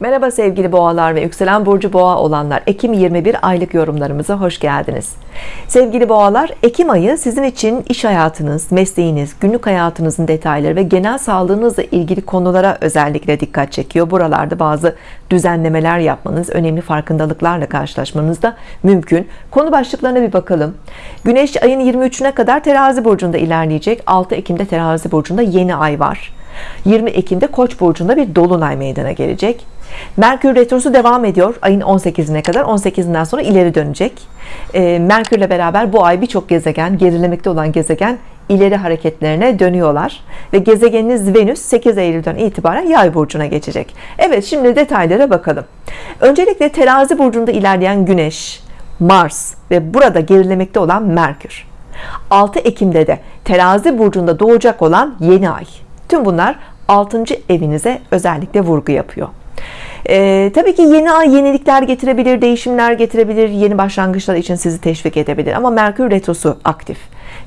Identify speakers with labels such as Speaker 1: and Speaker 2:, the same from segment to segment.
Speaker 1: Merhaba sevgili boğalar ve yükselen burcu boğa olanlar. Ekim 21 aylık yorumlarımıza hoş geldiniz. Sevgili boğalar Ekim ayı sizin için iş hayatınız mesleğiniz günlük hayatınızın detayları ve genel sağlığınızla ilgili konulara özellikle dikkat çekiyor. Buralarda bazı düzenlemeler yapmanız önemli farkındalıklarla karşılaşmanız da mümkün. Konu başlıklarına bir bakalım. Güneş ayın 23'üne kadar terazi burcunda ilerleyecek. 6 Ekim'de terazi burcunda yeni ay var. 20 Ekim'de Koç burcunda bir dolunay meydana gelecek Merkür retrosu devam ediyor ayın 18'ine kadar. 18'inden sonra ileri dönecek. E, Merkürle beraber bu ay birçok gezegen gerilemekte olan gezegen ileri hareketlerine dönüyorlar. Ve gezegeniniz Venüs 8 Eylül'den itibaren yay burcuna geçecek. Evet şimdi detaylara bakalım. Öncelikle terazi burcunda ilerleyen Güneş Mars ve burada gerilemekte olan Merkür. 6 Ekim'de de terazi burcunda doğacak olan yeni ay. Tüm bunlar 6. evinize özellikle vurgu yapıyor ee, tabii ki yeni ay yenilikler getirebilir değişimler getirebilir. Yeni başlangıçlar için sizi teşvik edebilir. Ama Merkür retrosu aktif.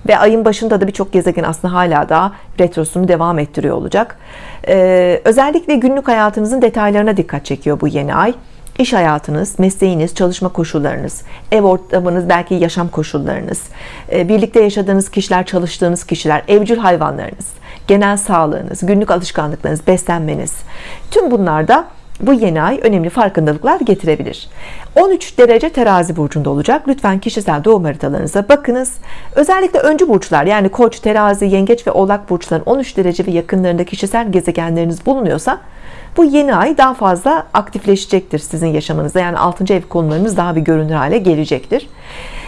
Speaker 1: Ve ayın başında da birçok gezegen aslında hala da retrosunu devam ettiriyor olacak. Ee, özellikle günlük hayatınızın detaylarına dikkat çekiyor bu yeni ay. İş hayatınız, mesleğiniz, çalışma koşullarınız, ev ortamınız, belki yaşam koşullarınız, e, birlikte yaşadığınız kişiler, çalıştığınız kişiler, evcil hayvanlarınız, genel sağlığınız, günlük alışkanlıklarınız, beslenmeniz, tüm bunlarda bu yeni ay önemli farkındalıklar getirebilir. 13 derece terazi burcunda olacak. Lütfen kişisel doğum haritalarınıza bakınız. Özellikle öncü burçlar yani koç terazi yengeç ve oğlak burçların 13 derece ve yakınlarında kişisel gezegenleriniz bulunuyorsa bu yeni ay daha fazla aktifleşecektir sizin yaşamınızda yani 6. ev konularınız daha bir görünür hale gelecektir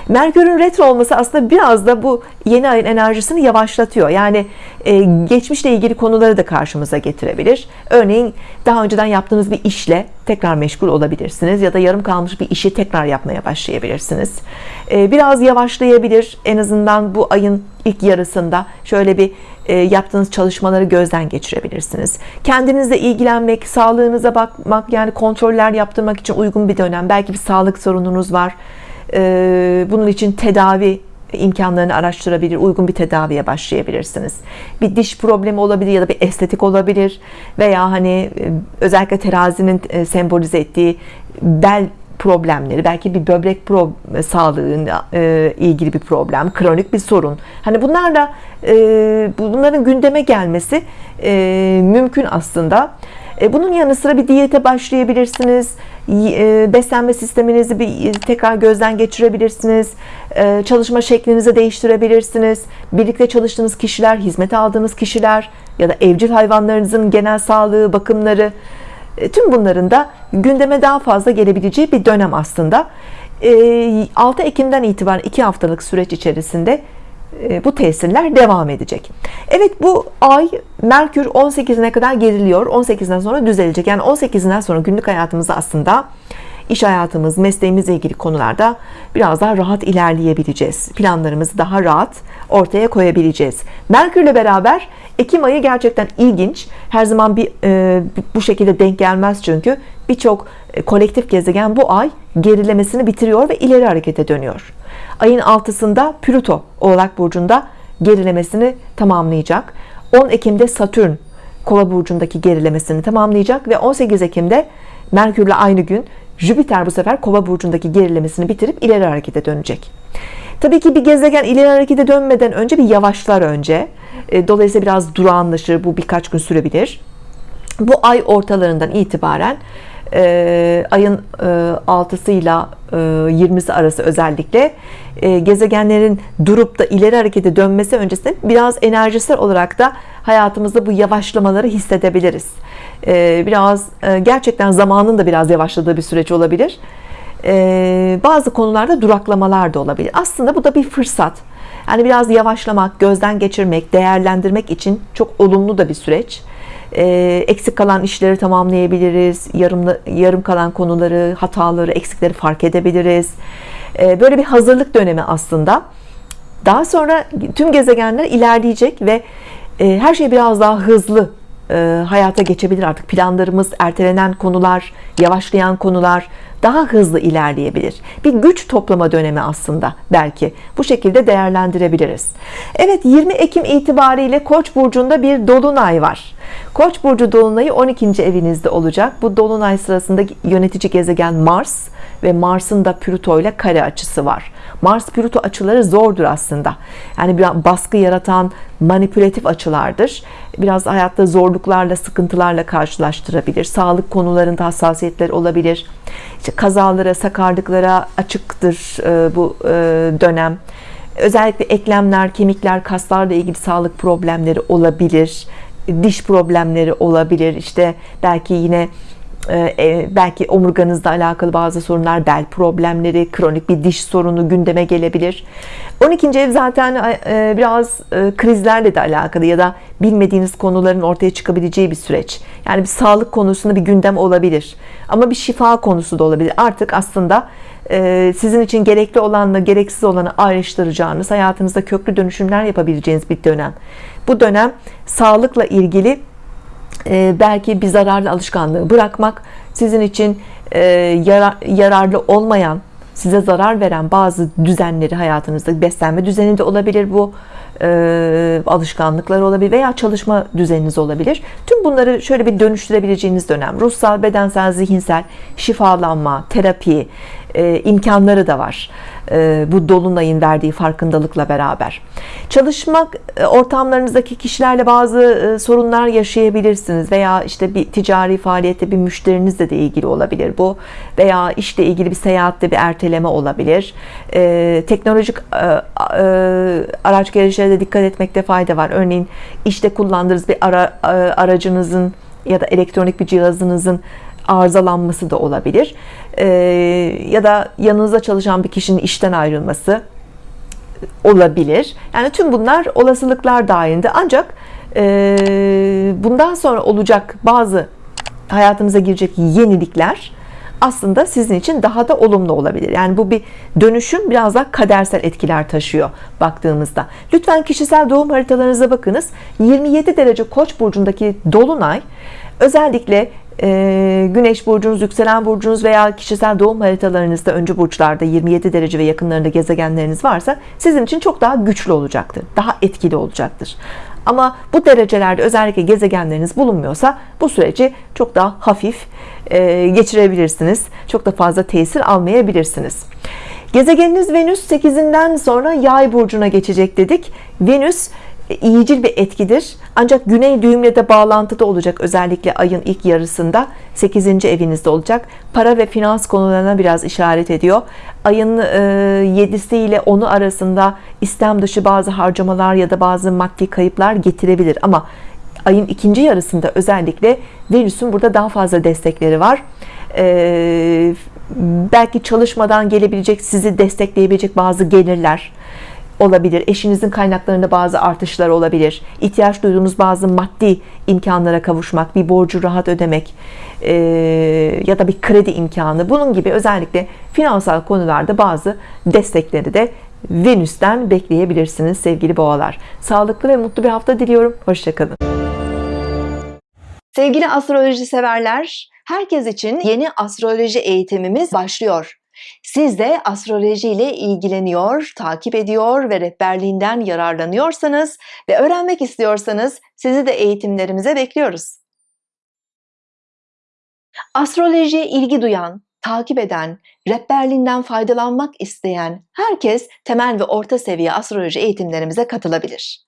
Speaker 1: Merkür'ün retro olması aslında biraz da bu yeni ayın enerjisini yavaşlatıyor. Yani e, geçmişle ilgili konuları da karşımıza getirebilir. Örneğin daha önceden yaptığınız bir işle tekrar meşgul olabilirsiniz ya da yarım kalmış bir işi tekrar yapmaya başlayabilirsiniz. E, biraz yavaşlayabilir. En azından bu ayın ilk yarısında şöyle bir e, yaptığınız çalışmaları gözden geçirebilirsiniz. Kendinizle ilgilenmek sağlığınıza bakmak yani kontroller yaptırmak için uygun bir dönem. Belki bir sağlık sorununuz var bunun için tedavi imkanlarını araştırabilir uygun bir tedaviye başlayabilirsiniz. Bir diş problemi olabilir ya da bir estetik olabilir veya hani e, özellikle terazinin e, sembolize ettiği bel problemleri belki bir böbrek pro sağlığıyla e, ilgili bir problem kronik bir sorun. Hani bunlarla bunların gündeme gelmesi mümkün aslında. e, bunun yanı sıra bir diyete başlayabilirsiniz. E, beslenme sisteminizi bir tekrar gözden geçirebilirsiniz. E, çalışma şeklinizi değiştirebilirsiniz. Birlikte çalıştığınız kişiler hizmet aldığınız kişiler ya da evcil hayvanlarınızın genel sağlığı bakımları tüm bunların da gündeme daha fazla gelebileceği bir dönem aslında. 6 Ekim'den itibaren 2 haftalık süreç içerisinde e, bu tesirler devam edecek. Evet bu ay Merkür 18'ine kadar geriliyor. 18'den sonra düzelecek. Yani 18'inden sonra günlük hayatımızda aslında iş hayatımız mesleğimizle ilgili konularda biraz daha rahat ilerleyebileceğiz. Planlarımızı daha rahat ortaya koyabileceğiz. Merkürle beraber Ekim ayı gerçekten ilginç. Her zaman bir e, bu şekilde denk gelmez çünkü birçok e, kolektif gezegen bu ay gerilemesini bitiriyor ve ileri harekete dönüyor ayın 6'sında Plüto Oğlak Burcu'nda gerilemesini tamamlayacak. 10 Ekim'de Satürn Kova burcundaki gerilemesini tamamlayacak ve 18 Ekim'de Merkürle aynı gün Jüpiter bu sefer Kova burcundaki gerilemesini bitirip ileri harekete dönecek. Tabii ki bir gezegen ileri harekete dönmeden önce bir yavaşlar önce. E, dolayısıyla biraz durağanlaşır bu birkaç gün sürebilir. Bu ay ortalarından itibaren ayın e, 6'sı ile 20'si arası özellikle e, gezegenlerin durup da ileri harekete dönmesi öncesinde biraz enerjisel olarak da hayatımızda bu yavaşlamaları hissedebiliriz. E, biraz e, gerçekten zamanın da biraz yavaşladığı bir süreç olabilir. E, bazı konularda duraklamalar da olabilir. Aslında bu da bir fırsat. Yani biraz yavaşlamak gözden geçirmek değerlendirmek için çok olumlu da bir süreç. e, eksik kalan işleri tamamlayabiliriz. Yarım, yarım kalan konuları hataları eksikleri fark edebiliriz. E, böyle bir hazırlık dönemi aslında. Daha sonra tüm gezegenler ilerleyecek ve e, her şey biraz daha hızlı e, hayata geçebilir artık. Planlarımız ertelenen konular yavaşlayan konular daha hızlı ilerleyebilir. Bir güç toplama dönemi aslında belki. Bu şekilde değerlendirebiliriz. Evet 20 Ekim itibariyle Koç burcunda bir dolunay var. Koç burcu dolunayı 12. evinizde olacak. Bu dolunay sırasında yönetici gezegen Mars ve Mars'ın da Plüto ile kare açısı var. Mars Plüto açıları zordur aslında. Yani bir baskı yaratan manipülatif açılardır. Biraz hayatta zorluklarla sıkıntılarla karşılaştırabilir. Sağlık konularında hassasiyetler olabilir. İşte kazalara sakarlıklara açıktır e, bu e, dönem. Özellikle eklemler kemikler kaslarla ilgili sağlık problemleri olabilir diş problemleri olabilir. İşte belki yine belki omurganızla alakalı bazı sorunlar bel problemleri kronik bir diş sorunu gündeme gelebilir. 12. ev zaten e, biraz e, krizlerle de alakalı ya da bilmediğiniz konuların ortaya çıkabileceği bir süreç. Yani bir sağlık konusunda bir gündem olabilir ama bir şifa konusu da olabilir. Artık aslında sizin için gerekli olanla gereksiz olanı ayrıştıracağınız hayatınızda köklü dönüşümler yapabileceğiniz bir dönem. Bu dönem sağlıkla ilgili e, belki bir zararlı alışkanlığı bırakmak sizin için e, yararlı olmayan size zarar veren bazı düzenleri hayatınızda beslenme düzeni de olabilir bu e, alışkanlıklar olabilir veya çalışma düzeniniz olabilir. Tüm bunları şöyle bir dönüştürebileceğiniz dönem ruhsal bedensel zihinsel şifalanma terapi e, imkanları da var e, bu dolunayın verdiği farkındalıkla beraber. Çalışmak e, ortamlarınızdaki kişilerle bazı sorunlar yaşayabilirsiniz veya işte bir ticari faaliyette bir müşterinizle de ilgili olabilir bu veya işle ilgili bir seyahatte bir erteleme olabilir. Teknolojik araç gelişlere dikkat etmekte fayda var. Örneğin işte kullandığınız bir ara, aracınızın ya da elektronik bir cihazınızın arızalanması da olabilir. E, ya da yanınızda çalışan bir kişinin işten ayrılması olabilir. Yani tüm bunlar olasılıklar dahilinde. Ancak e, bundan sonra olacak bazı hayatımıza girecek yenilikler aslında sizin için daha da olumlu olabilir. Yani bu bir dönüşüm biraz daha kadersel etkiler taşıyor baktığımızda. Lütfen kişisel doğum haritalarınıza bakınız. 27 derece koç burcundaki dolunay özellikle e, Güneş burcunuz, yükselen burcunuz veya kişisel doğum haritalarınızda öncü burçlarda 27 derece ve yakınlarında gezegenleriniz varsa sizin için çok daha güçlü olacaktır. Daha etkili olacaktır. Ama bu derecelerde özellikle gezegenleriniz bulunmuyorsa bu süreci çok daha hafif e, geçirebilirsiniz. Çok da fazla tesir almayabilirsiniz. Gezegeniniz Venüs 8'inden sonra yay burcuna geçecek dedik. Venüs iyicil bir etkidir. Ancak güney düğümle de bağlantıda olacak özellikle ayın ilk yarısında. 8. evinizde olacak. Para ve finans konularına biraz işaret ediyor. Ayın 7'si e, ile 10'u arasında istem dışı bazı harcamalar ya da bazı maddi kayıplar getirebilir. Ama ayın ikinci yarısında özellikle Venüs'ün burada daha fazla destekleri var. Ee, belki çalışmadan gelebilecek sizi destekleyebilecek bazı gelirler olabilir. Eşinizin kaynaklarında bazı artışlar olabilir. İhtiyaç duyduğunuz bazı maddi imkanlara kavuşmak bir borcu rahat ödemek e, ya da bir kredi imkanı. Bunun gibi özellikle finansal konularda bazı destekleri de Venüs'ten bekleyebilirsiniz sevgili boğalar. Sağlıklı ve mutlu bir hafta diliyorum. Hoşçakalın. Sevgili astroloji severler herkes için yeni astroloji eğitimimiz başlıyor siz de astroloji ile ilgileniyor, takip ediyor ve rehberliğinden yararlanıyorsanız ve öğrenmek istiyorsanız sizi de eğitimlerimize bekliyoruz. Astrolojiye ilgi duyan, takip eden, rehberliğinden faydalanmak isteyen herkes temel ve orta seviye astroloji eğitimlerimize katılabilir.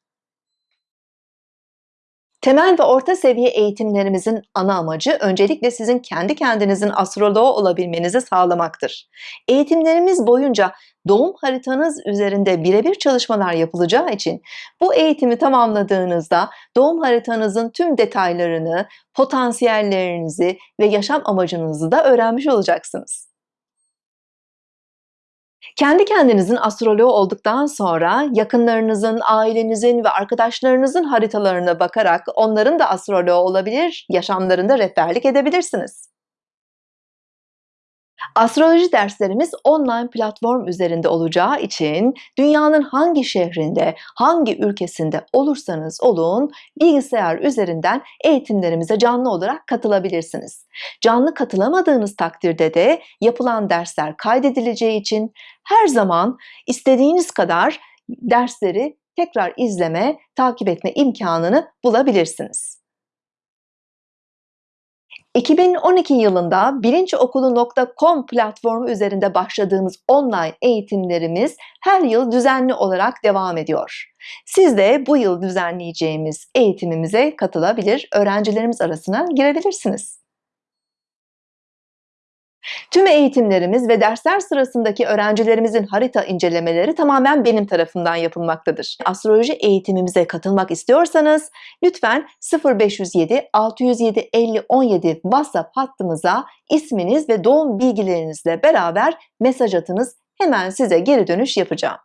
Speaker 1: Temel ve orta seviye eğitimlerimizin ana amacı öncelikle sizin kendi kendinizin astroloğu olabilmenizi sağlamaktır. Eğitimlerimiz boyunca doğum haritanız üzerinde birebir çalışmalar yapılacağı için bu eğitimi tamamladığınızda doğum haritanızın tüm detaylarını, potansiyellerinizi ve yaşam amacınızı da öğrenmiş olacaksınız. Kendi kendinizin astroloğu olduktan sonra yakınlarınızın, ailenizin ve arkadaşlarınızın haritalarına bakarak onların da astroloğu olabilir, yaşamlarında rehberlik edebilirsiniz. Astroloji derslerimiz online platform üzerinde olacağı için dünyanın hangi şehrinde, hangi ülkesinde olursanız olun bilgisayar üzerinden eğitimlerimize canlı olarak katılabilirsiniz. Canlı katılamadığınız takdirde de yapılan dersler kaydedileceği için her zaman istediğiniz kadar dersleri tekrar izleme, takip etme imkanını bulabilirsiniz. 2012 yılında bilinçokulu.com platformu üzerinde başladığımız online eğitimlerimiz her yıl düzenli olarak devam ediyor. Siz de bu yıl düzenleyeceğimiz eğitimimize katılabilir, öğrencilerimiz arasına girebilirsiniz. Tüm eğitimlerimiz ve dersler sırasındaki öğrencilerimizin harita incelemeleri tamamen benim tarafından yapılmaktadır. Astroloji eğitimimize katılmak istiyorsanız lütfen 0507 607 50 17 WhatsApp hattımıza isminiz ve doğum bilgilerinizle beraber mesaj atınız. Hemen size geri dönüş yapacağım.